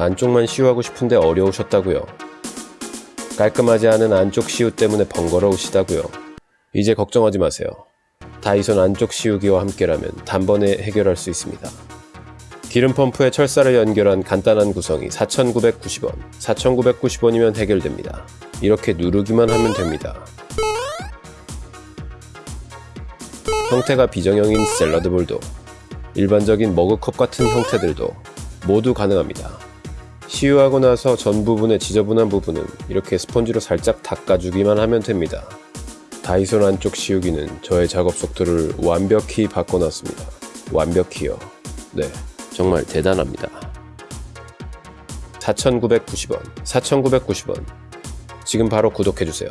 안쪽만 시우하고 싶은데 어려우셨다고요. 깔끔하지 않은 안쪽 시우 때문에 번거로우시다고요. 이제 걱정하지 마세요. 다이손 안쪽 시우기와 함께라면 단번에 해결할 수 있습니다. 기름 펌프에 철사를 연결한 간단한 구성이 4,990원, 4,990원이면 해결됩니다. 이렇게 누르기만 하면 됩니다. 형태가 비정형인 샐러드 볼도 일반적인 머그컵 같은 형태들도 모두 가능합니다. 시유하고 나서 전 부분의 지저분한 부분은 이렇게 스펀지로 살짝 닦아주기만 하면 됩니다. 다이손 안쪽 시우기는 저의 작업 속도를 완벽히 바꿔놨습니다. 완벽히요. 네, 정말 대단합니다. 4,990원, 4,990원. 지금 바로 구독해주세요.